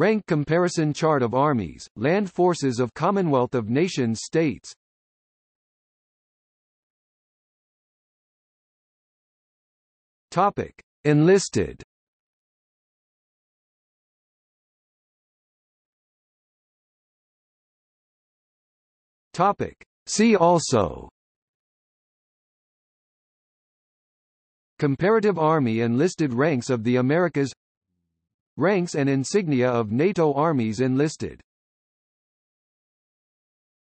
Rank comparison chart of armies, land forces of Commonwealth of Nations states Topic. Enlisted Topic. See also Comparative Army enlisted ranks of the Americas Ranks and insignia of NATO armies enlisted